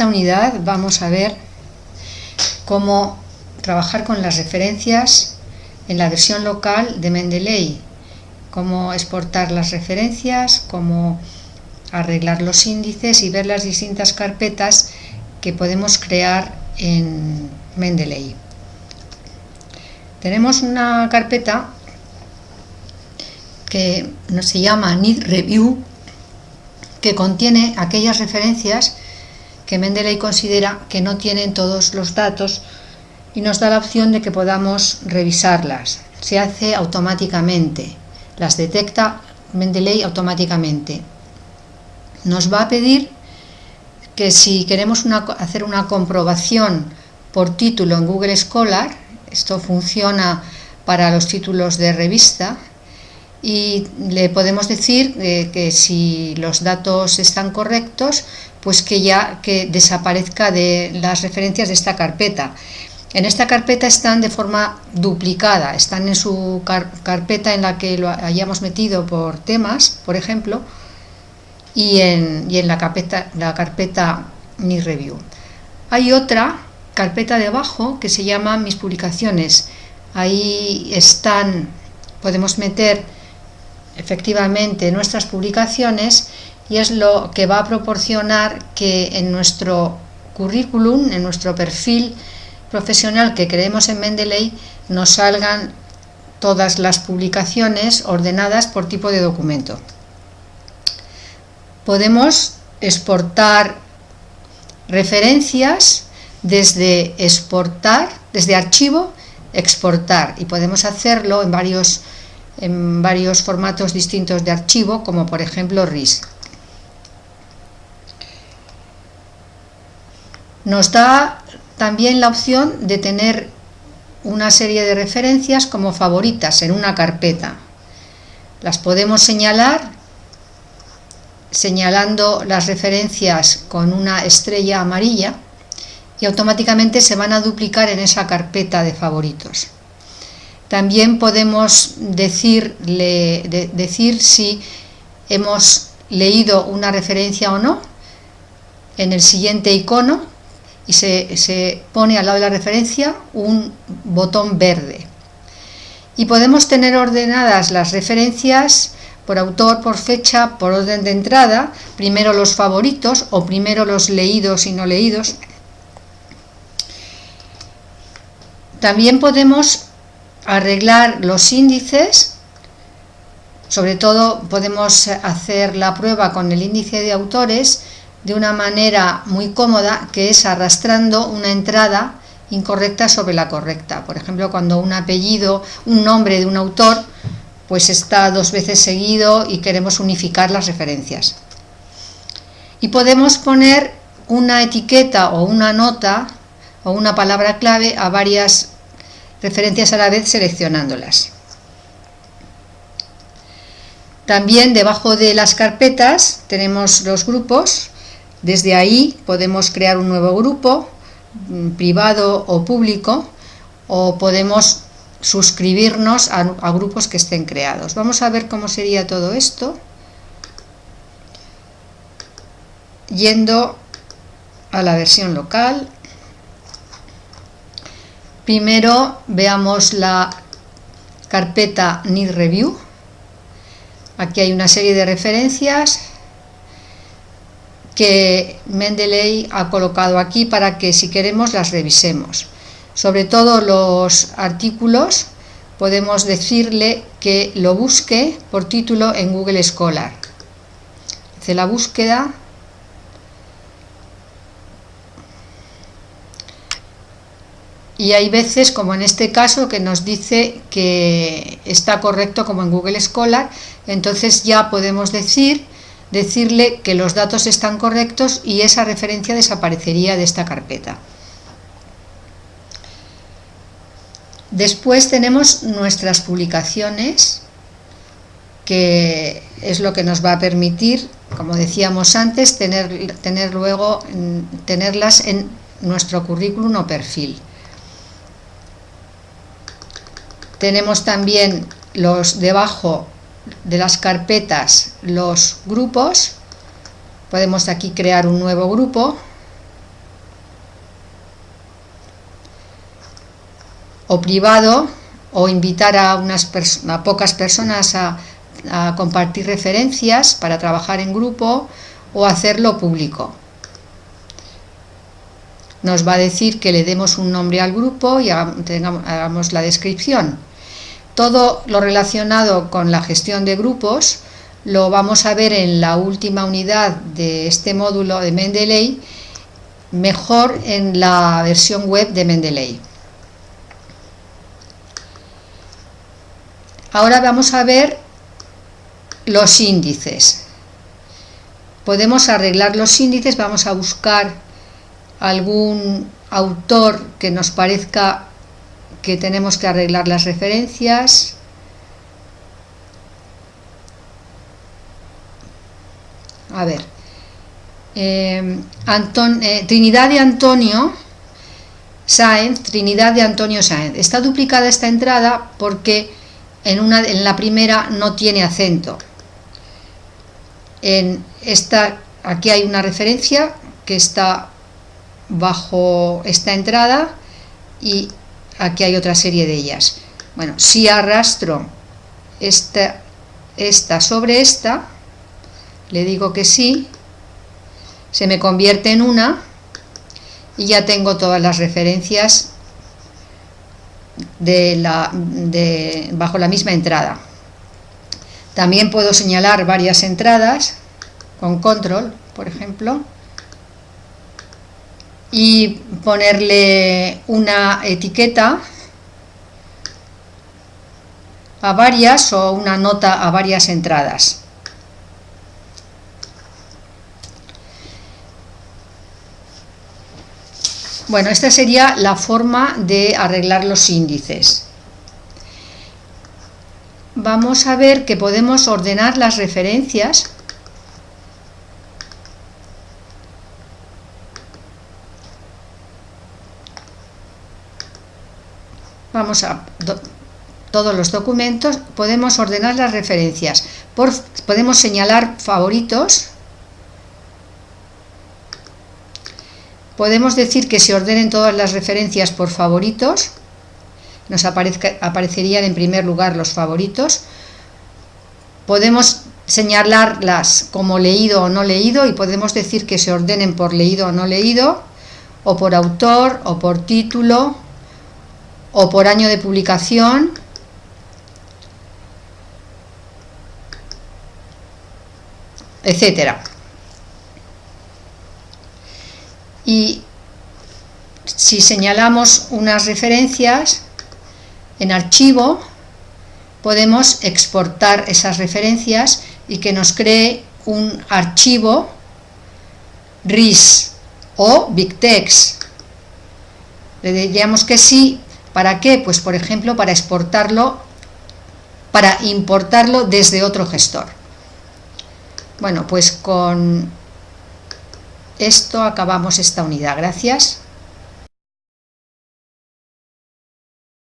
esta unidad vamos a ver cómo trabajar con las referencias en la versión local de Mendeley, cómo exportar las referencias, cómo arreglar los índices y ver las distintas carpetas que podemos crear en Mendeley. Tenemos una carpeta que se llama Need Review, que contiene aquellas referencias que Mendeley considera que no tienen todos los datos y nos da la opción de que podamos revisarlas. Se hace automáticamente, las detecta Mendeley automáticamente. Nos va a pedir que si queremos hacer una comprobación por título en Google Scholar, esto funciona para los títulos de revista, y le podemos decir eh, que si los datos están correctos, pues que ya que desaparezca de las referencias de esta carpeta. En esta carpeta están de forma duplicada, están en su carpeta en la que lo hayamos metido por temas, por ejemplo, y en, y en la carpeta, la carpeta Mi Review. Hay otra carpeta debajo que se llama Mis publicaciones. Ahí están, podemos meter efectivamente nuestras publicaciones y es lo que va a proporcionar que en nuestro currículum, en nuestro perfil profesional que creemos en Mendeley, nos salgan todas las publicaciones ordenadas por tipo de documento. Podemos exportar referencias desde exportar, desde archivo, exportar y podemos hacerlo en varios en varios formatos distintos de archivo, como por ejemplo RIS. Nos da también la opción de tener una serie de referencias como favoritas en una carpeta. Las podemos señalar señalando las referencias con una estrella amarilla y automáticamente se van a duplicar en esa carpeta de favoritos. También podemos decir si hemos leído una referencia o no en el siguiente icono y se, se, pone al lado de la referencia un botón verde. Y podemos tener ordenadas las referencias por autor, por fecha, por orden de entrada, primero los favoritos o primero los leídos y no leídos. También podemos arreglar los índices, sobre todo podemos hacer la prueba con el índice de autores de una manera muy cómoda, que es arrastrando una entrada incorrecta sobre la correcta. Por ejemplo, cuando un apellido, un nombre de un autor, pues está dos veces seguido y queremos unificar las referencias. Y podemos poner una etiqueta o una nota o una palabra clave a varias referencias a la vez seleccionándolas. También debajo de las carpetas tenemos los grupos, desde ahí podemos crear un nuevo grupo, mm, privado o público, o podemos suscribirnos a, a grupos que estén creados. Vamos a ver cómo sería todo esto, yendo a la versión local, Primero veamos la carpeta Need Review. Aquí hay una serie de referencias que Mendeley ha colocado aquí para que si queremos las revisemos. Sobre todo los artículos podemos decirle que lo busque por título en Google Scholar. Hace la búsqueda y hay veces, como en este caso, que nos dice que está correcto como en Google Scholar, entonces ya podemos decir, decirle que los datos están correctos y esa referencia desaparecería de esta carpeta. Después tenemos nuestras publicaciones, que es lo que nos va a permitir, como decíamos antes, tener, tener luego, tenerlas en nuestro currículum o perfil. Tenemos también los debajo de las carpetas, los grupos. Podemos aquí crear un nuevo grupo. O privado, o invitar a, unas pocas personas a, compartir referencias para trabajar en grupo o hacerlo público nos va a decir que le demos un nombre al grupo y hagamos la descripción. Todo lo relacionado con la gestión de grupos lo vamos a ver en la última unidad de este módulo de Mendeley, mejor en la versión web de Mendeley. Ahora vamos a ver los índices. Podemos arreglar los índices, vamos a buscar algún autor que nos parezca que tenemos que arreglar las referencias. A ver, eh, eh, Trinidad de Antonio Sáenz, Trinidad de Antonio Sáenz. Está duplicada esta entrada porque en, una, en la primera no tiene acento. En esta, aquí hay una referencia que está bajo esta entrada y aquí hay otra serie de ellas. Bueno, si arrastro esta, esta sobre esta, le digo que sí, se me convierte en una y ya tengo todas las referencias de la, de, bajo la misma entrada. También puedo señalar varias entradas con control, por ejemplo, y ponerle una etiqueta a varias o una nota a varias entradas. Bueno, esta sería la forma de arreglar los índices. Vamos a ver que podemos ordenar las referencias vamos a todos los documentos, podemos ordenar las referencias. podemos señalar favoritos. Podemos decir que se ordenen todas las referencias por favoritos. Nos aparecerían en primer lugar los favoritos. Podemos señalarlas como leído o no leído y podemos decir que se ordenen por leído o no leído, o por autor, o por título, o por año de publicación etcétera. Y si señalamos unas referencias en archivo podemos exportar esas referencias y que nos cree un archivo RIS o BigText le diríamos que sí ¿Para qué? Pues por ejemplo para exportarlo, para importarlo desde otro gestor. Bueno, pues con esto acabamos esta unidad. Gracias.